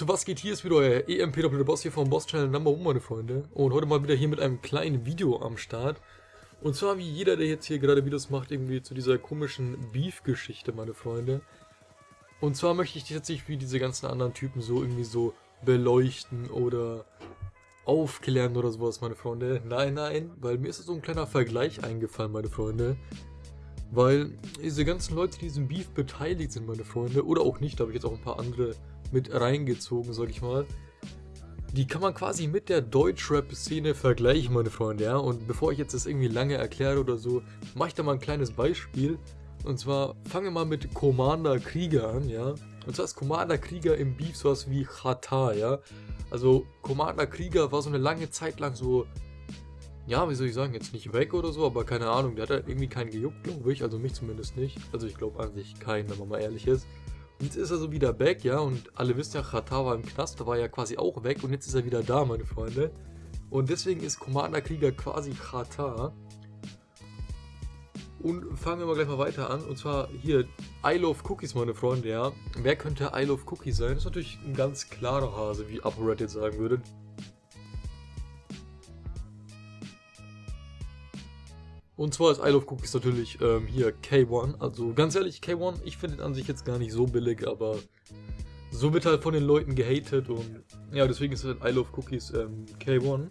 Leute, was geht? Hier ist wieder euer EMP Doppelte Boss hier vom Boss Channel Number 1, meine Freunde. Und heute mal wieder hier mit einem kleinen Video am Start. Und zwar wie jeder, der jetzt hier gerade Videos macht, irgendwie zu dieser komischen Beef-Geschichte, meine Freunde. Und zwar möchte ich jetzt nicht wie diese ganzen anderen Typen so irgendwie so beleuchten oder aufklären oder sowas, meine Freunde. Nein, nein, weil mir ist so ein kleiner Vergleich eingefallen, meine Freunde. Weil diese ganzen Leute, die diesem Beef beteiligt sind, meine Freunde, oder auch nicht, da habe ich jetzt auch ein paar andere mit reingezogen, sag ich mal. Die kann man quasi mit der Deutschrap-Szene vergleichen, meine Freunde, ja. Und bevor ich jetzt das irgendwie lange erkläre oder so, mache ich da mal ein kleines Beispiel. Und zwar fangen wir mal mit Commander Krieger an, ja. Und zwar ist Commander Krieger im Beef sowas wie Chata, ja. Also Commander Krieger war so eine lange Zeit lang so ja, wie soll ich sagen, jetzt nicht weg oder so, aber keine Ahnung, der hat halt irgendwie keinen gejuckt, glaube ich, also mich zumindest nicht. Also ich glaube an sich keinen, wenn man mal ehrlich ist. Jetzt ist er so wieder back, ja, und alle wissen ja, Chata war im Knast, da war ja quasi auch weg und jetzt ist er wieder da, meine Freunde. Und deswegen ist Commander Krieger quasi Chata. Und fangen wir mal gleich mal weiter an. Und zwar hier, I Love Cookies, meine Freunde, ja. Wer könnte I Love Cookies sein? Das ist natürlich ein ganz klarer Hase, wie ApoRed jetzt sagen würde. Und zwar ist I Love Cookies natürlich ähm, hier K1. Also ganz ehrlich, K1, ich finde ihn an sich jetzt gar nicht so billig, aber so wird halt von den Leuten gehatet und ja, deswegen ist halt I Love Cookies ähm, K1.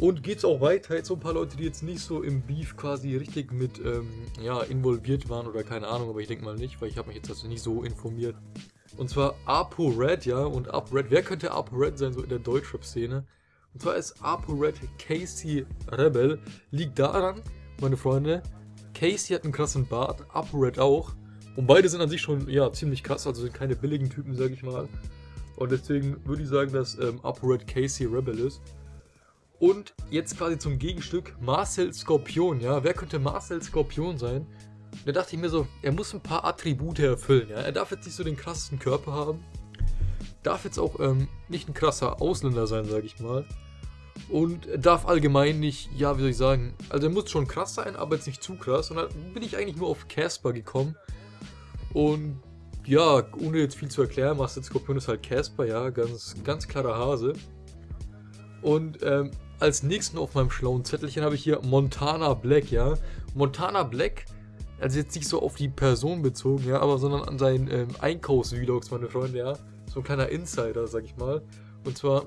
Und geht's auch weiter, jetzt so ein paar Leute, die jetzt nicht so im Beef quasi richtig mit ähm, ja, involviert waren oder keine Ahnung, aber ich denke mal nicht, weil ich habe mich jetzt also nicht so informiert. Und zwar Apo Red, ja, und Apo Red, wer könnte Apo Red sein, so in der Deutschrap-Szene? Und zwar ist ApoRed Casey Rebel. Liegt daran, meine Freunde, Casey hat einen krassen Bart, ApoRed auch. Und beide sind an sich schon ja, ziemlich krass, also sind keine billigen Typen, sag ich mal. Und deswegen würde ich sagen, dass ähm, ApoRed Casey Rebel ist. Und jetzt quasi zum Gegenstück Marcel Skorpion, ja. Wer könnte Marcel Skorpion sein? Da dachte ich mir so, er muss ein paar Attribute erfüllen, ja. Er darf jetzt nicht so den krassesten Körper haben darf jetzt auch ähm, nicht ein krasser Ausländer sein, sage ich mal. Und darf allgemein nicht, ja, wie soll ich sagen, also er muss schon krass sein, aber jetzt nicht zu krass. Und dann bin ich eigentlich nur auf Casper gekommen. Und ja, ohne jetzt viel zu erklären, Master Skorpion ist halt Casper, ja, ganz, ganz klarer Hase. Und ähm, als nächsten auf meinem schlauen Zettelchen habe ich hier Montana Black, ja. Montana Black, also jetzt nicht so auf die Person bezogen, ja, aber sondern an seinen ähm, Einkaufsvlogs, meine Freunde, ja so ein kleiner Insider, sag ich mal. Und zwar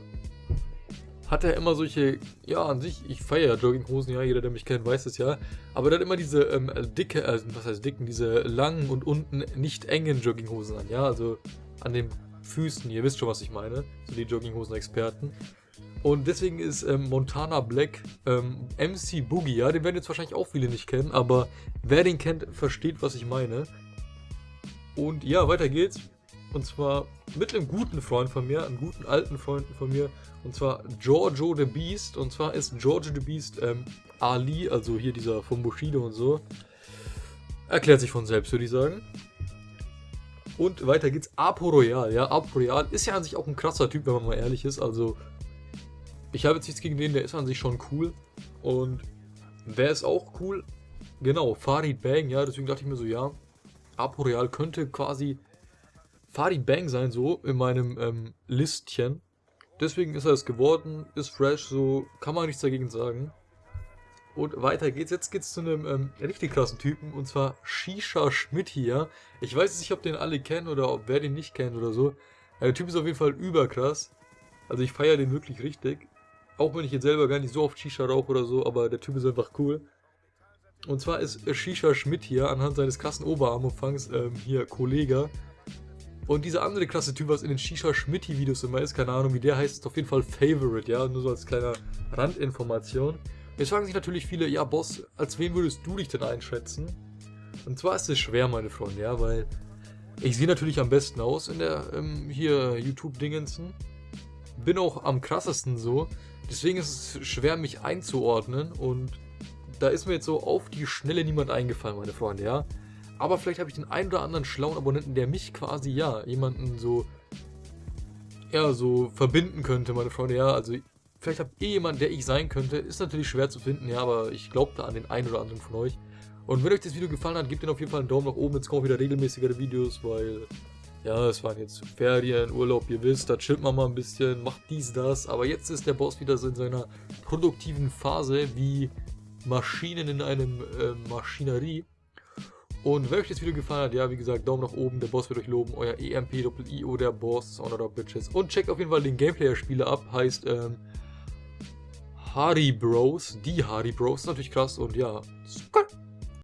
hat er immer solche, ja, an sich, ich feiere Jogginghosen, ja, jeder, der mich kennt, weiß es ja. Aber er hat immer diese ähm, dicke, also was heißt dicken, diese langen und unten nicht engen Jogginghosen an, ja, also an den Füßen, ihr wisst schon, was ich meine, so die Jogginghosen-Experten. Und deswegen ist ähm, Montana Black ähm, MC Boogie, ja, den werden jetzt wahrscheinlich auch viele nicht kennen, aber wer den kennt, versteht, was ich meine. Und ja, weiter geht's. Und zwar mit einem guten Freund von mir, einem guten alten Freund von mir. Und zwar Giorgio the Beast. Und zwar ist Giorgio the Beast ähm, Ali, also hier dieser von Bushido und so. Erklärt sich von selbst, würde ich sagen. Und weiter geht's. Apo Royal. Ja, Apo Royal ist ja an sich auch ein krasser Typ, wenn man mal ehrlich ist. Also, ich habe jetzt nichts gegen den, der ist an sich schon cool. Und wer ist auch cool? Genau, Farid Bang, ja, deswegen dachte ich mir so, ja, Apo Royal könnte quasi Farid Bang sein, so in meinem ähm, Listchen. Deswegen ist er es geworden, ist fresh, so kann man nichts dagegen sagen. Und weiter geht's. Jetzt geht's zu einem ähm, richtig krassen Typen und zwar Shisha Schmidt hier. Ich weiß nicht, ob den alle kennen oder ob wer den nicht kennt oder so. Der Typ ist auf jeden Fall überkrass. Also ich feiere den wirklich richtig. Auch wenn ich jetzt selber gar nicht so oft Shisha rauche oder so, aber der Typ ist einfach cool. Und zwar ist Shisha Schmidt hier anhand seines krassen Oberarmumfangs ähm, hier Kollege. Und dieser andere klasse Typ, was in den Shisha-Schmitti-Videos immer ist, keine Ahnung wie der heißt, ist auf jeden Fall Favorite, ja, nur so als kleine Randinformation. Jetzt fragen sich natürlich viele, ja Boss, als wen würdest du dich denn einschätzen? Und zwar ist es schwer, meine Freunde, ja, weil ich sehe natürlich am besten aus in der, ähm, hier, YouTube-Dingensen. Bin auch am krassesten so, deswegen ist es schwer, mich einzuordnen und da ist mir jetzt so auf die Schnelle niemand eingefallen, meine Freunde, ja. Aber vielleicht habe ich den einen oder anderen schlauen Abonnenten, der mich quasi, ja, jemanden so, ja, so verbinden könnte, meine Freunde. Ja, also vielleicht habt ihr jemanden, der ich sein könnte. Ist natürlich schwer zu finden, ja, aber ich glaube da an den einen oder anderen von euch. Und wenn euch das Video gefallen hat, gebt den auf jeden Fall einen Daumen nach oben. Jetzt kommen wieder regelmäßigere Videos, weil ja, es waren jetzt Ferien, Urlaub, ihr wisst, da chillt man mal ein bisschen, macht dies, das, aber jetzt ist der Boss wieder so in seiner produktiven Phase wie Maschinen in einem äh, Maschinerie. Und wenn euch das Video gefallen hat, ja, wie gesagt, Daumen nach oben, der Boss wird euch loben, euer EMP-Doppel-IO, der Boss, Honor of Bitches. Und checkt auf jeden Fall den Gameplayer-Spieler ab, heißt, ähm, Hardy Bros, die Hardy Bros, natürlich krass und ja.